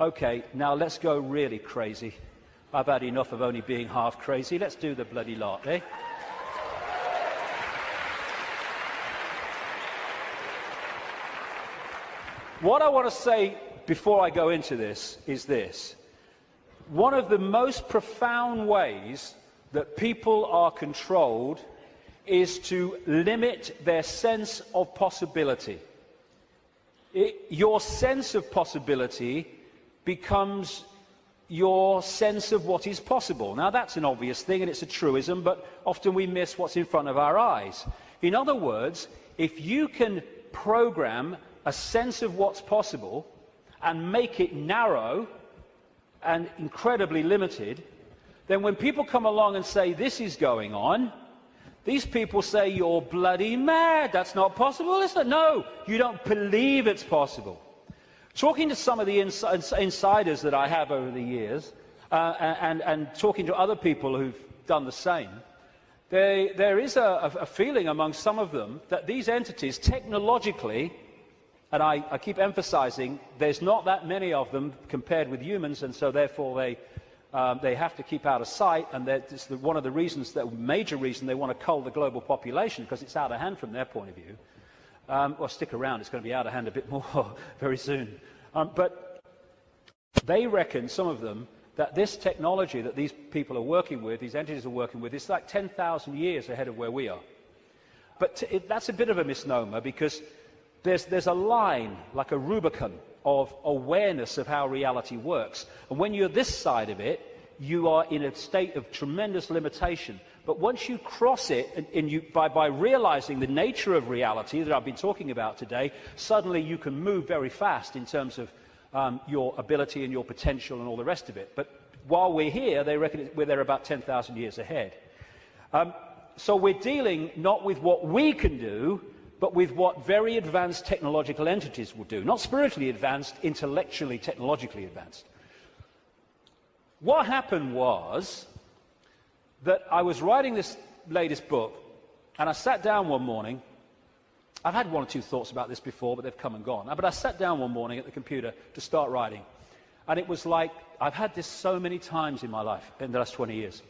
Okay, now let's go really crazy. I've had enough of only being half crazy. Let's do the bloody lot, eh? What I want to say before I go into this is this. One of the most profound ways that people are controlled is to limit their sense of possibility. It, your sense of possibility becomes your sense of what is possible. Now, that's an obvious thing and it's a truism, but often we miss what's in front of our eyes. In other words, if you can program a sense of what's possible and make it narrow and incredibly limited, then when people come along and say, This is going on, these people say, You're bloody mad. That's not possible. Listen, no, you don't believe it's possible. Talking to some of the ins insiders that I have over the years, uh, and, and, talking to other people who've done the same, they, there is a, a, feeling among some of them that these entities, technologically, and I, I keep emphasizing, there's not that many of them compared with humans, and so therefore they um, they have to keep out of sight, and it's one of the reasons, the major reason they want to cull the global population, because it's out of hand from their point of view. Um, well, stick around, it's going to be out of hand a bit more very soon. Um, but they reckon, some of them, that this technology that these people are working with, these entities are working with, is like 10,000 years ahead of where we are. But it, that's a bit of a misnomer because there's, there's a line, like a Rubicon, of awareness of how reality works. And when you're this side of it, you are in a state of tremendous limitation. But once you cross it, and, and you, by, by realizing the nature of reality that I've been talking about today, suddenly you can move very fast in terms of um, your ability and your potential and all the rest of it. But while we're here, they reckon we're there about 10,000 years ahead. Um, so we're dealing not with what we can do, but with what very advanced technological entities will do. Not spiritually advanced, intellectually, technologically advanced. What happened was that I was writing this latest book, and I sat down one morning. I've had one or two thoughts about this before, but they've come and gone. But I sat down one morning at the computer to start writing. And it was like, I've had this so many times in my life, in the last 20 years.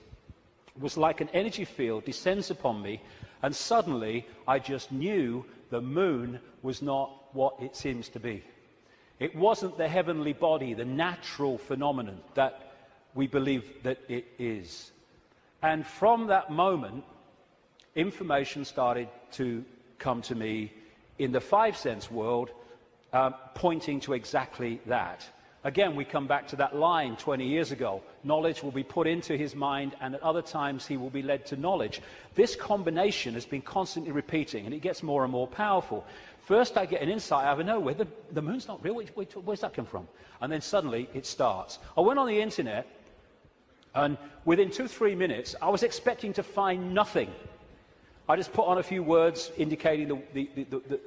It was like an energy field descends upon me and suddenly, I just knew the moon was not what it seems to be. It wasn't the heavenly body, the natural phenomenon that we believe that it is. And from that moment, information started to come to me in the five sense world, uh, pointing to exactly that. Again, we come back to that line 20 years ago. Knowledge will be put into his mind, and at other times he will be led to knowledge. This combination has been constantly repeating, and it gets more and more powerful. First, I get an insight out of nowhere. The, the moon's not real. Where, where, where's that come from? And then suddenly it starts. I went on the internet, and within two, three minutes, I was expecting to find nothing. I just put on a few words indicating the, the, the,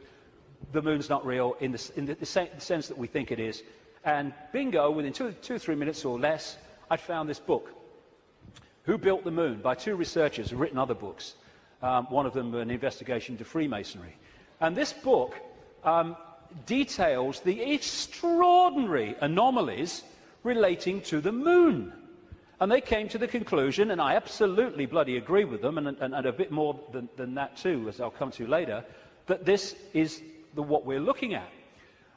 the moon's not real in, the, in the sense that we think it is. And bingo, within two, two three minutes or less, I'd found this book, Who Built the Moon, by two researchers who've written other books. Um, one of them an investigation into Freemasonry. And this book um, details the extraordinary anomalies relating to the moon. And they came to the conclusion, and I absolutely bloody agree with them, and, and, and a bit more than, than, that too, as I'll come to later, that this is the, what we're looking at.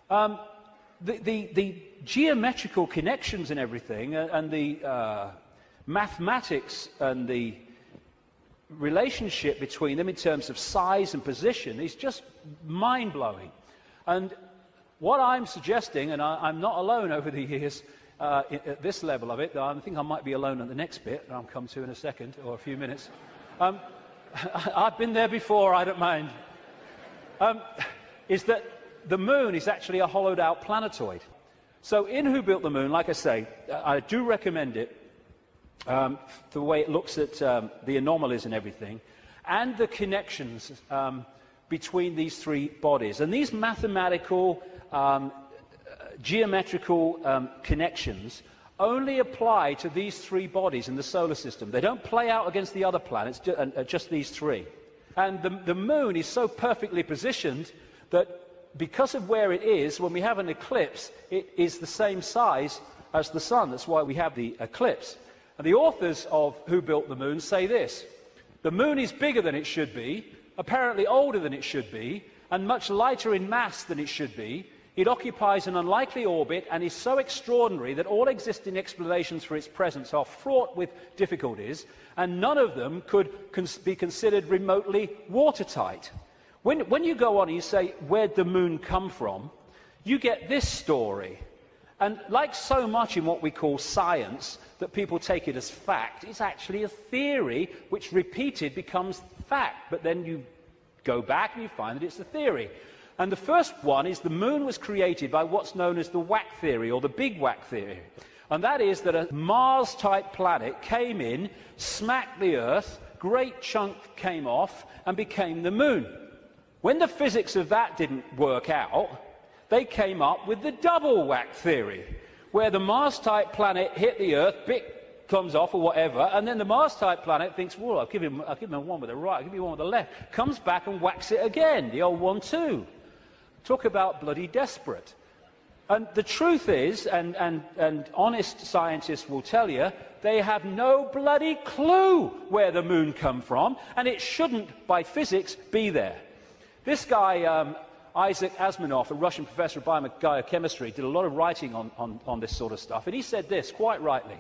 Um, the, the, the geometrical connections and everything, uh, and the uh, mathematics and the relationship between them in terms of size and position is just mind blowing. And what I'm suggesting, and I, am not alone over the years uh, at this level of it, though I think I might be alone at the next bit, I'll come to in a second or a few minutes. Um, I've been there before, I don't mind. Um, is that the moon is actually a hollowed out planetoid. So in Who Built the Moon, like I say, I do recommend it, um, the way it looks at um, the anomalies and everything, and the connections um, between these three bodies. And these mathematical, um, geometrical um, connections only apply to these three bodies in the solar system. They don't play out against the other planets, uh, just these three. And the, the moon is so perfectly positioned that because of where it is, when we have an eclipse, it is the same size as the sun. That's why we have the eclipse. And the authors of Who Built the Moon say this The moon is bigger than it should be, apparently older than it should be, and much lighter in mass than it should be. It occupies an unlikely orbit and is so extraordinary that all existing explanations for its presence are fraught with difficulties, and none of them could cons be considered remotely watertight. When, when you go on and you say, Where'd the moon come from? you get this story. And like so much in what we call science, that people take it as fact, it's actually a theory which repeated becomes fact. But then you go back and you find that it's a theory. And the first one is the moon was created by what's known as the Whack theory or the Big Whack theory. And that is that a Mars type planet came in, smacked the Earth, great chunk came off, and became the moon. When the physics of that didn't work out, they came up with the double Whack theory, where the Mars type planet hit the Earth, bit comes off or whatever, and then the Mars type planet thinks, well, I'll give him, I'll give him one with the right, I'll give him one with the left, comes back and whacks it again, the old one too. Talk about bloody desperate. And the truth is, and, and, and honest scientists will tell you, they have no bloody clue where the moon come from, and it shouldn't, by physics, be there. This guy, um, Isaac Asimov, a Russian professor of biochemistry, did a lot of writing on, on, on this sort of stuff, and he said this, quite rightly.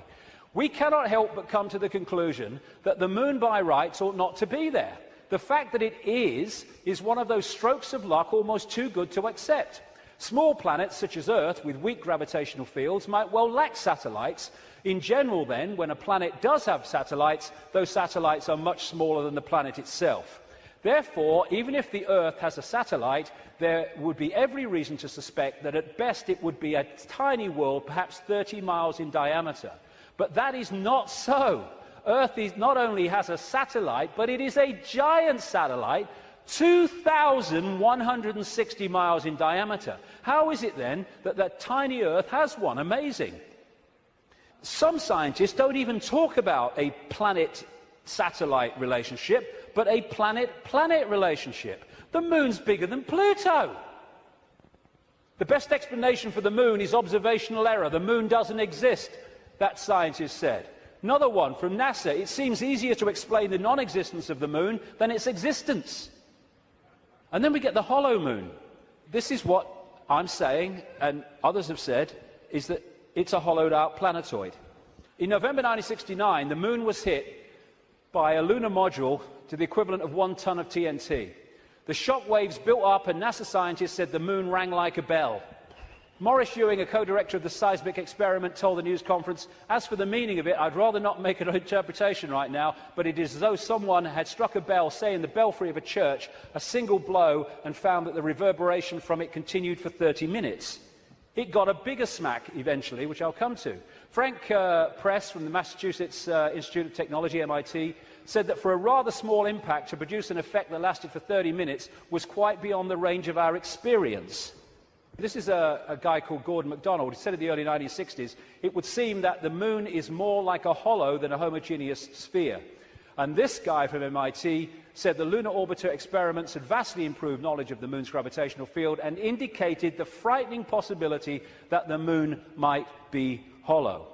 We cannot help but come to the conclusion that the moon by rights ought not to be there. The fact that it is, is one of those strokes of luck almost too good to accept. Small planets such as Earth with weak gravitational fields might well lack satellites. In general, then, when a planet does have satellites, those satellites are much smaller than the planet itself. Therefore, even if the Earth has a satellite, there would be every reason to suspect that at best it would be a tiny world, perhaps 30 miles in diameter. But that is not so. Earth is, not only has a satellite, but it is a giant satellite, 2,160 miles in diameter. How is it then that that tiny Earth has one? Amazing. Some scientists don't even talk about a planet satellite relationship, but a planet planet relationship. The moon's bigger than Pluto. The best explanation for the moon is observational error. The moon doesn't exist, that scientist said. Another one from NASA. It seems easier to explain the non existence of the moon than its existence. And then we get the hollow moon. This is what I'm saying, and others have said, is that it's a hollowed out planetoid. In November 1969, the moon was hit by a lunar module to the equivalent of one ton of TNT. The shock waves built up, and NASA scientists said the moon rang like a bell. Maurice Ewing, a co-director of the seismic experiment, told the news conference, as for the meaning of it, I'd rather not make an interpretation right now, but it is as though someone had struck a bell, say in the belfry of a church, a single blow, and found that the reverberation from it continued for 30 minutes. It got a bigger smack eventually, which I'll come to. Frank uh, Press from the Massachusetts uh, Institute of Technology, MIT, said that for a rather small impact to produce an effect that lasted for 30 minutes was quite beyond the range of our experience. This is a, a, guy called Gordon MacDonald. He said in the early 1960s, it would seem that the moon is more like a hollow than a homogeneous sphere. And this guy from MIT said the lunar orbiter experiments had vastly improved knowledge of the moon's gravitational field and indicated the frightening possibility that the moon might be hollow.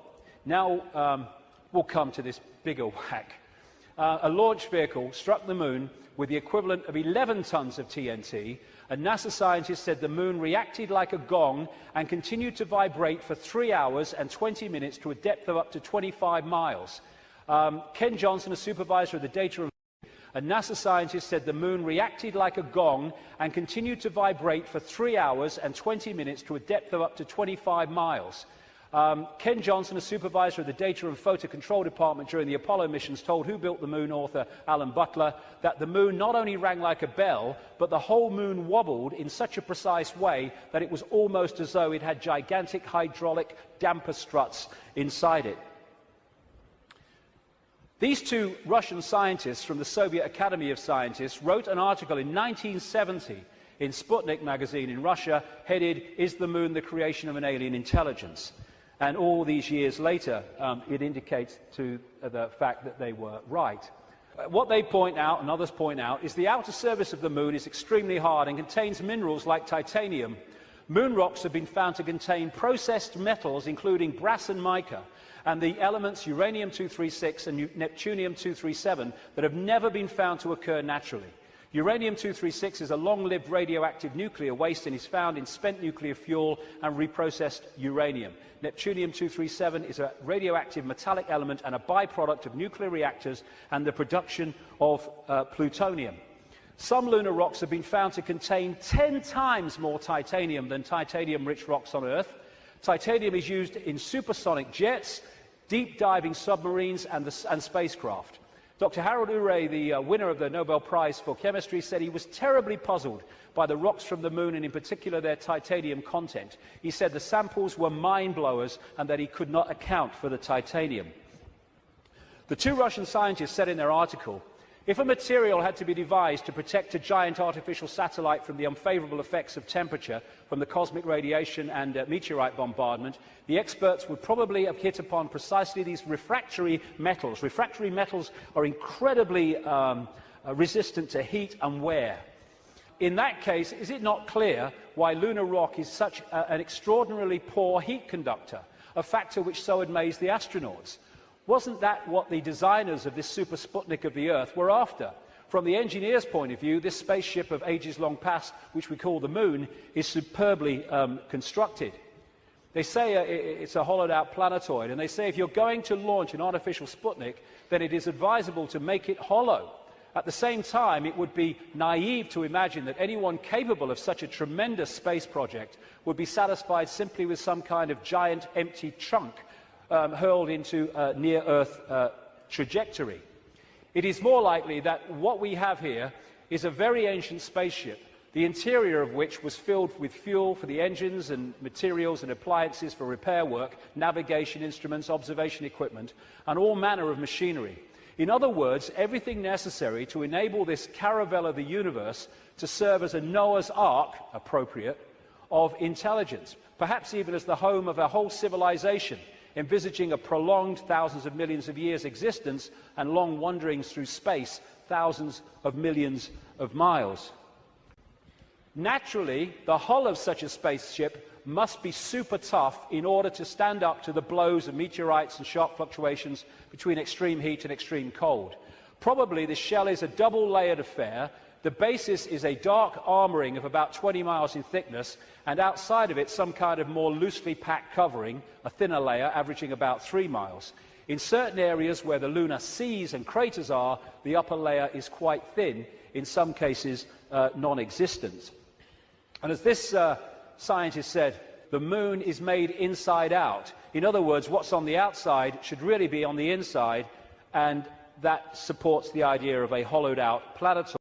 Now um, we'll come to this bigger whack. Uh, a launch vehicle struck the moon with the equivalent of 11 tons of TNT and NASA scientists said the moon reacted like a gong and continued to vibrate for three hours and 20 minutes to a depth of up to 25 miles. Um, Ken Johnson, a supervisor of the data a NASA scientist said the moon reacted like a gong and continued to vibrate for three hours and 20 minutes to a depth of up to 25 miles. Um, Ken Johnson, a supervisor of the Data and Photo Control Department during the Apollo missions, told Who Built the Moon author Alan Butler that the moon not only rang like a bell, but the whole moon wobbled in such a precise way that it was almost as though it had gigantic hydraulic damper struts inside it. These two Russian scientists from the Soviet Academy of Scientists wrote an article in 1970 in Sputnik magazine in Russia headed, Is the Moon the Creation of an Alien Intelligence? And all these years later, um, it indicates to the fact that they were right. Uh, What they point out, and others point out, is the outer surface of the moon is extremely hard and contains minerals like titanium. Moon rocks have been found to contain processed metals, including brass and mica, and the elements uranium-236 and neptunium-237 that have never been found to occur naturally. Uranium-236 is a long-lived radioactive nuclear waste and is found in spent nuclear fuel and reprocessed uranium. Neptunium-237 is a radioactive metallic element and a byproduct of nuclear reactors and the production of uh, plutonium. Some lunar rocks have been found to contain 10 times more titanium than titanium-rich rocks on Earth. Titanium is used in supersonic jets, deep diving submarines, and, the, and spacecraft. Dr. Harold Urey, the uh, winner of the Nobel Prize for Chemistry, said he was terribly puzzled by the rocks from the moon and, in particular, their titanium content. He said the samples were mind blowers and that he could not account for the titanium. The two Russian scientists said in their article if a material had to be devised to protect a giant artificial satellite from the unfavorable effects of temperature from the cosmic radiation and uh, meteorite bombardment, the experts would probably have hit upon precisely these refractory metals. Refractory metals are incredibly um, uh, resistant to heat and wear. In that case, is it not clear why lunar rock is such a, an extraordinarily poor heat conductor, a factor which so amazed the astronauts? Wasn't that what the designers of this super Sputnik of the Earth were after? From the engineer's point of view, this spaceship of ages long past, which we call the Moon, is superbly um, constructed. They say uh, it's a hollowed out planetoid, and they say if you're going to launch an artificial Sputnik, then it is advisable to make it hollow. At the same time, it would be naive to imagine that anyone capable of such a tremendous space project would be satisfied simply with some kind of giant empty chunk um, hurled into a near Earth uh, trajectory. It is more likely that what we have here is a very ancient spaceship, the interior of which was filled with fuel for the engines and materials and appliances for repair work, navigation instruments, observation equipment, and all manner of machinery. In other words, everything necessary to enable this caravel of the universe to serve as a Noah's Ark, appropriate, of intelligence, perhaps even as the home of a whole civilization, envisaging a prolonged thousands of millions of years existence and long wanderings through space, thousands of millions of miles. Naturally, the hull of such a spaceship must be super tough in order to stand up to the blows of meteorites and sharp fluctuations between extreme heat and extreme cold. Probably the shell is a double layered affair. The basis is a dark armouring of about 20 miles in thickness, and outside of it, some kind of more loosely packed covering, a thinner layer averaging about 3 miles. In certain areas where the lunar seas and craters are, the upper layer is quite thin, in some cases, uh, non existent. And as this uh, scientist said, the moon is made inside out. In other words, what's on the outside should really be on the inside, and that supports the idea of a hollowed out planetoid.